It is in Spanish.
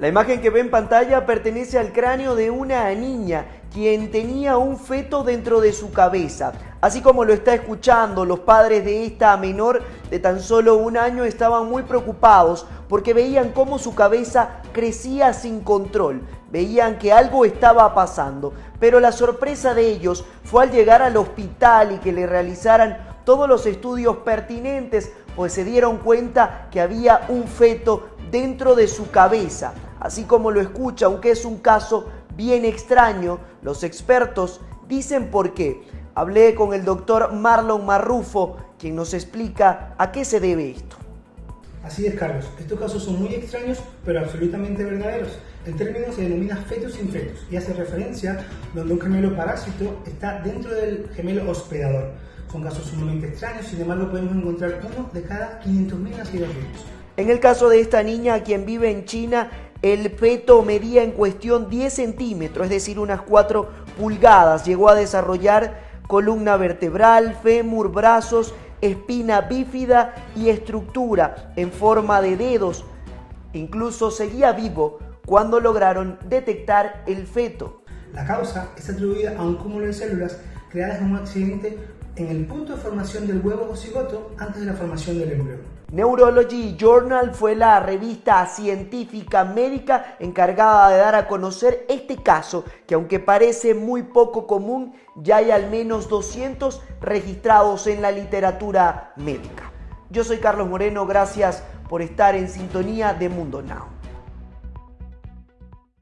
La imagen que ve en pantalla pertenece al cráneo de una niña quien tenía un feto dentro de su cabeza. Así como lo está escuchando, los padres de esta menor de tan solo un año estaban muy preocupados porque veían cómo su cabeza crecía sin control, veían que algo estaba pasando. Pero la sorpresa de ellos fue al llegar al hospital y que le realizaran todos los estudios pertinentes, pues se dieron cuenta que había un feto dentro de su cabeza así como lo escucha, aunque es un caso bien extraño, los expertos dicen por qué. Hablé con el doctor Marlon Marrufo, quien nos explica a qué se debe esto. Así es, Carlos. Estos casos son muy extraños, pero absolutamente verdaderos. El término se denomina fetus in fetus y hace referencia donde un gemelo parásito está dentro del gemelo hospedador. Son casos sumamente extraños, sin embargo podemos encontrar uno de cada 500.000 nacidos vivos. En el caso de esta niña, quien vive en China, el feto medía en cuestión 10 centímetros, es decir, unas 4 pulgadas. Llegó a desarrollar columna vertebral, fémur, brazos, espina bífida y estructura en forma de dedos. Incluso seguía vivo cuando lograron detectar el feto. La causa es atribuida a un cúmulo de células creadas en un accidente en el punto de formación del huevo o cigoto antes de la formación del embrión. Neurology Journal fue la revista científica médica encargada de dar a conocer este caso, que aunque parece muy poco común, ya hay al menos 200 registrados en la literatura médica. Yo soy Carlos Moreno, gracias por estar en sintonía de Mundo Now.